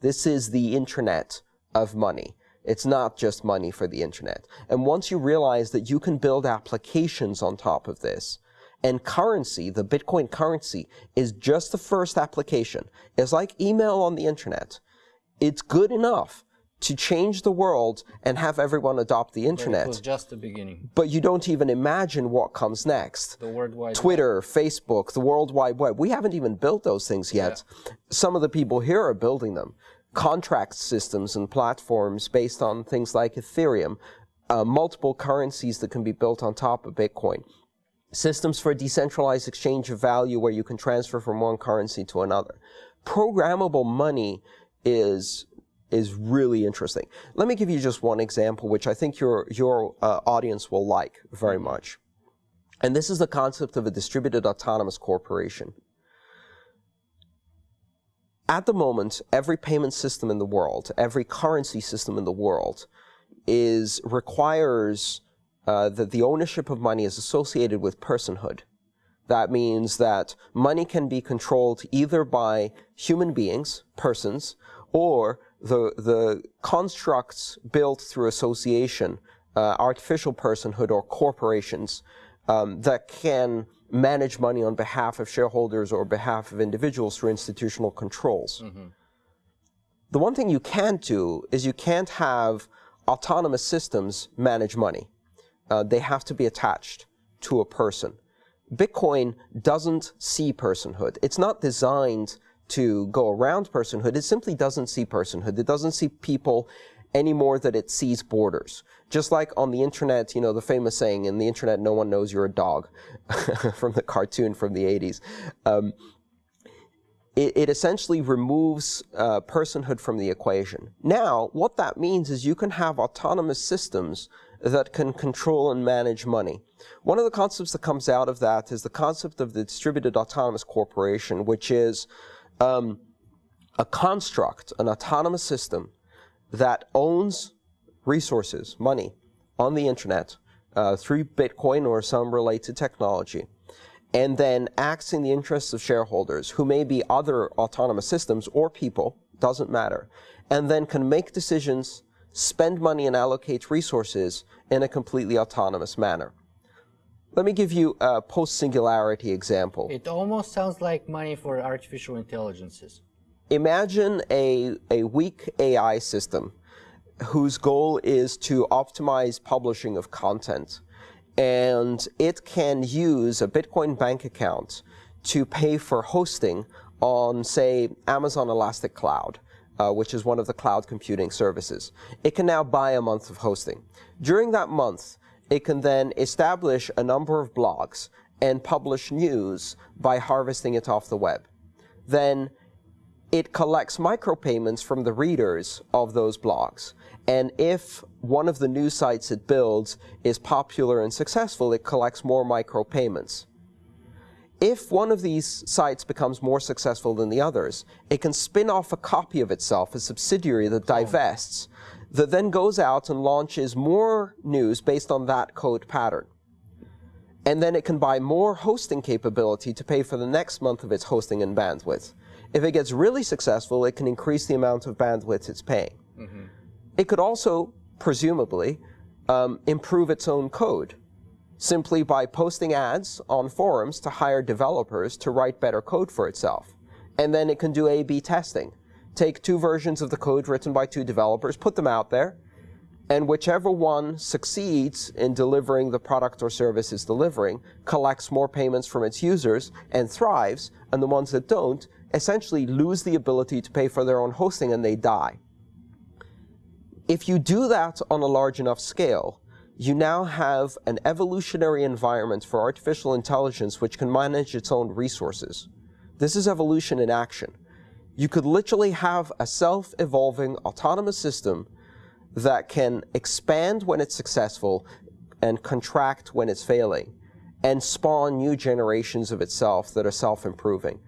This is the internet of money. It's not just money for the internet. And once you realize that you can build applications on top of this, and currency, the Bitcoin currency, is just the first application. It's like email on the internet. It's good enough to change the world and have everyone adopt the internet. But it was just the beginning. But you don't even imagine what comes next. The World Wide Twitter, Web. Facebook, the World Wide Web. We haven't even built those things yet. Yeah. Some of the people here are building them. Contract systems and platforms based on things like Ethereum, uh, multiple currencies that can be built on top of Bitcoin systems for decentralized exchange of value where you can transfer from one currency to another. Programmable money is is really interesting. Let me give you just one example, which I think your your uh, audience will like very much. And this is the concept of a distributed autonomous corporation. At the moment, every payment system in the world, every currency system in the world, is requires uh, that the ownership of money is associated with personhood. That means that money can be controlled either by human beings, persons, or the, the constructs built through association, uh, artificial personhood or corporations um, that can manage money on behalf of shareholders or behalf of individuals through institutional controls. Mm -hmm. The one thing you can't do is you can't have autonomous systems manage money uh, they have to be attached to a person. Bitcoin doesn't see personhood. It's not designed to go around personhood. It simply doesn't see personhood. It doesn't see people any more that it sees borders. Just like on the internet, you know, the famous saying, in the internet, no one knows you're a dog, from the cartoon from the 80s. Um, it, it, essentially removes uh, personhood from the equation. Now, what that means is you can have autonomous systems that can control and manage money. One of the concepts that comes out of that is the concept of the distributed autonomous corporation, which is um, a construct, an autonomous system that owns resources, money, on the internet uh, through Bitcoin or some related technology, and then acts in the interests of shareholders, who may be other autonomous systems or people, doesn't matter, and then can make decisions spend money and allocate resources in a completely autonomous manner. Let me give you a post-singularity example. It almost sounds like money for artificial intelligences. Imagine a, a weak AI system whose goal is to optimize publishing of content. And it can use a Bitcoin bank account to pay for hosting on, say, Amazon Elastic Cloud uh, which is one of the cloud computing services. It can now buy a month of hosting. During that month, it can then establish a number of blogs and publish news by harvesting it off the web. Then it collects micropayments from the readers of those blogs. And if one of the news sites it builds is popular and successful, it collects more micropayments. If one of these sites becomes more successful than the others, it can spin off a copy of itself, a subsidiary that hmm. divests, that then goes out and launches more news based on that code pattern. And then it can buy more hosting capability to pay for the next month of its hosting and bandwidth. If it gets really successful, it can increase the amount of bandwidth it's paying. Mm -hmm. It could also, presumably, um, improve its own code simply by posting ads on forums to hire developers to write better code for itself. And then it can do A-B testing. Take two versions of the code written by two developers, put them out there, and whichever one succeeds in delivering the product or service it's delivering collects more payments from its users and thrives, and the ones that don't essentially lose the ability to pay for their own hosting and they die. If you do that on a large enough scale, you now have an evolutionary environment for artificial intelligence which can manage its own resources. This is evolution in action. You could literally have a self-evolving autonomous system that can expand when it's successful and contract when it's failing and spawn new generations of itself that are self-improving.